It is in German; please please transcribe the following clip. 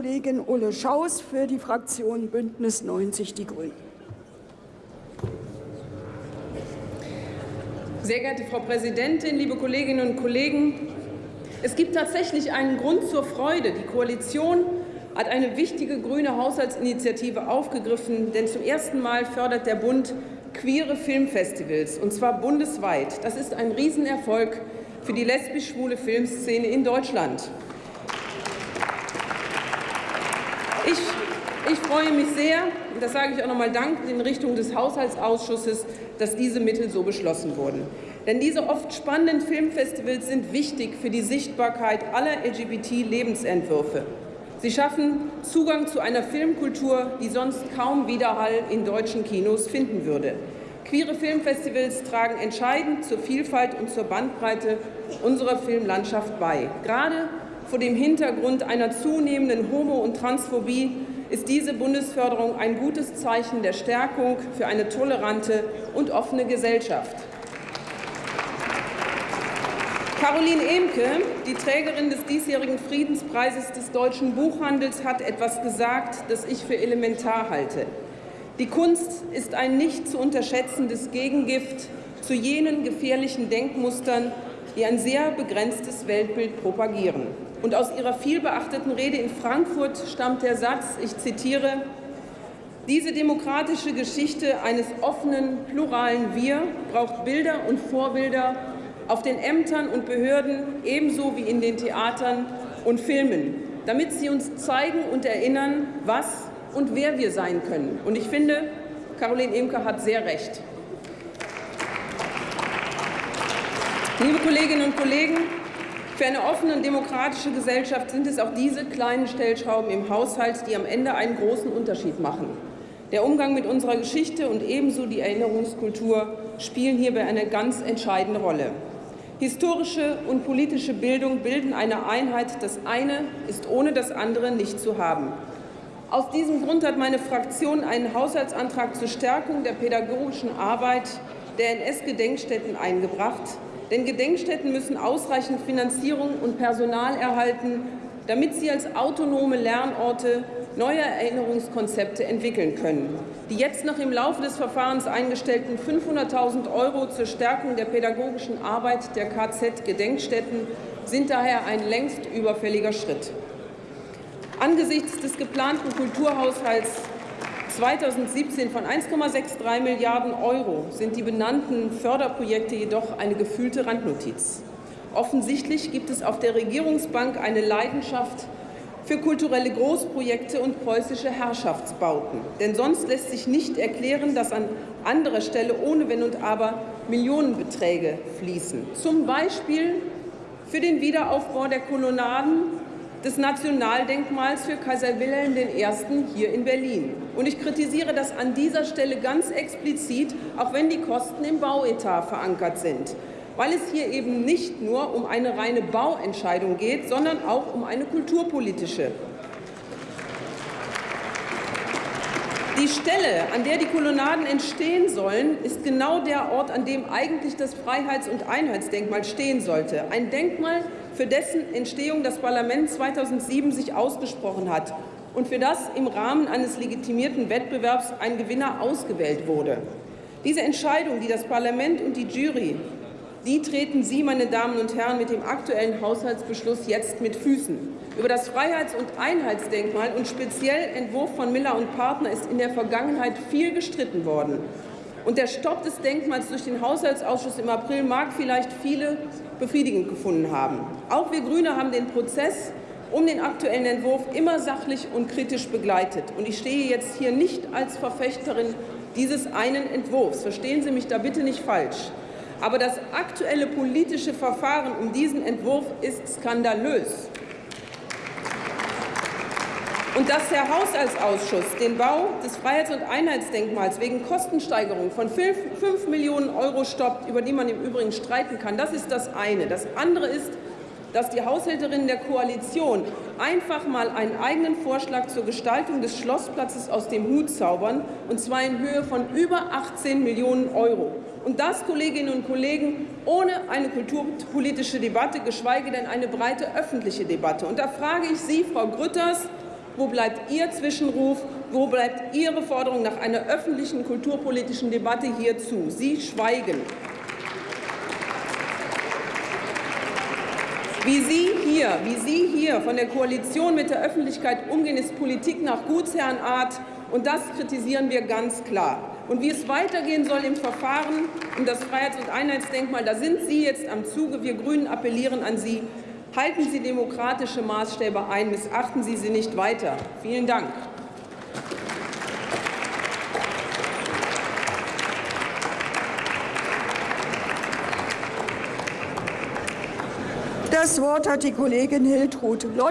Kollegin Ulle Schaus für die Fraktion Bündnis 90 Die Grünen. Sehr geehrte Frau Präsidentin, liebe Kolleginnen und Kollegen! Es gibt tatsächlich einen Grund zur Freude. Die Koalition hat eine wichtige grüne Haushaltsinitiative aufgegriffen, denn zum ersten Mal fördert der Bund queere Filmfestivals, und zwar bundesweit. Das ist ein Riesenerfolg für die lesbisch-schwule Filmszene in Deutschland. Ich, ich freue mich sehr, und das sage ich auch noch einmal Dank in Richtung des Haushaltsausschusses, dass diese Mittel so beschlossen wurden. Denn diese oft spannenden Filmfestivals sind wichtig für die Sichtbarkeit aller LGBT-Lebensentwürfe. Sie schaffen Zugang zu einer Filmkultur, die sonst kaum Widerhall in deutschen Kinos finden würde. Queere Filmfestivals tragen entscheidend zur Vielfalt und zur Bandbreite unserer Filmlandschaft bei. Gerade vor dem Hintergrund einer zunehmenden Homo- und Transphobie ist diese Bundesförderung ein gutes Zeichen der Stärkung für eine tolerante und offene Gesellschaft. Caroline Emke, die Trägerin des diesjährigen Friedenspreises des deutschen Buchhandels, hat etwas gesagt, das ich für elementar halte. Die Kunst ist ein nicht zu unterschätzendes Gegengift zu jenen gefährlichen Denkmustern, die ein sehr begrenztes Weltbild propagieren. Und aus ihrer vielbeachteten Rede in Frankfurt stammt der Satz, ich zitiere, diese demokratische Geschichte eines offenen, pluralen Wir braucht Bilder und Vorbilder auf den Ämtern und Behörden ebenso wie in den Theatern und Filmen, damit sie uns zeigen und erinnern, was und wer wir sein können. Und ich finde, Caroline Imke hat sehr recht. Liebe Kolleginnen und Kollegen, für eine offene und demokratische Gesellschaft sind es auch diese kleinen Stellschrauben im Haushalt, die am Ende einen großen Unterschied machen. Der Umgang mit unserer Geschichte und ebenso die Erinnerungskultur spielen hierbei eine ganz entscheidende Rolle. Historische und politische Bildung bilden eine Einheit. Das eine ist ohne das andere nicht zu haben. Aus diesem Grund hat meine Fraktion einen Haushaltsantrag zur Stärkung der pädagogischen Arbeit der NS-Gedenkstätten eingebracht. Denn Gedenkstätten müssen ausreichend Finanzierung und Personal erhalten, damit sie als autonome Lernorte neue Erinnerungskonzepte entwickeln können. Die jetzt noch im Laufe des Verfahrens eingestellten 500.000 Euro zur Stärkung der pädagogischen Arbeit der KZ-Gedenkstätten sind daher ein längst überfälliger Schritt. Angesichts des geplanten Kulturhaushalts 2017 von 1,63 Milliarden Euro sind die benannten Förderprojekte jedoch eine gefühlte Randnotiz. Offensichtlich gibt es auf der Regierungsbank eine Leidenschaft für kulturelle Großprojekte und preußische Herrschaftsbauten. Denn sonst lässt sich nicht erklären, dass an anderer Stelle ohne Wenn und Aber Millionenbeträge fließen. Zum Beispiel für den Wiederaufbau der Kolonnaden des Nationaldenkmals für Kaiser Wilhelm I. hier in Berlin. Und ich kritisiere das an dieser Stelle ganz explizit, auch wenn die Kosten im Bauetat verankert sind weil es hier eben nicht nur um eine reine Bauentscheidung geht, sondern auch um eine kulturpolitische. Die Stelle, an der die Kolonnaden entstehen sollen, ist genau der Ort, an dem eigentlich das Freiheits- und Einheitsdenkmal stehen sollte. Ein Denkmal, für dessen Entstehung das Parlament 2007 sich ausgesprochen hat und für das im Rahmen eines legitimierten Wettbewerbs ein Gewinner ausgewählt wurde. Diese Entscheidung, die das Parlament und die Jury die treten Sie, meine Damen und Herren, mit dem aktuellen Haushaltsbeschluss jetzt mit Füßen. Über das Freiheits- und Einheitsdenkmal und speziell Entwurf von Miller und Partner ist in der Vergangenheit viel gestritten worden. Und der Stopp des Denkmals durch den Haushaltsausschuss im April mag vielleicht viele befriedigend gefunden haben. Auch wir Grüne haben den Prozess um den aktuellen Entwurf immer sachlich und kritisch begleitet. Und ich stehe jetzt hier nicht als Verfechterin dieses einen Entwurfs. Verstehen Sie mich da bitte nicht falsch. Aber das aktuelle politische Verfahren um diesen Entwurf ist skandalös. Und dass der Haushaltsausschuss den Bau des Freiheits- und Einheitsdenkmals wegen Kostensteigerung von 5 Millionen Euro stoppt, über die man im Übrigen streiten kann, das ist das eine. Das andere ist, dass die Haushälterinnen der Koalition einfach mal einen eigenen Vorschlag zur Gestaltung des Schlossplatzes aus dem Hut zaubern, und zwar in Höhe von über 18 Millionen Euro. Und das, Kolleginnen und Kollegen, ohne eine kulturpolitische Debatte, geschweige denn eine breite öffentliche Debatte. Und da frage ich Sie, Frau Grütters, Wo bleibt Ihr Zwischenruf? Wo bleibt Ihre Forderung nach einer öffentlichen kulturpolitischen Debatte hierzu? Sie schweigen. Wie Sie hier, wie Sie hier von der Koalition mit der Öffentlichkeit umgehen, ist Politik nach Gutsherrenart, und das kritisieren wir ganz klar. Und wie es weitergehen soll im Verfahren um das Freiheits- und Einheitsdenkmal, da sind Sie jetzt am Zuge. Wir Grünen appellieren an Sie, halten Sie demokratische Maßstäbe ein, missachten Sie sie nicht weiter. Vielen Dank. Das Wort hat die Kollegin Hiltrud Lott.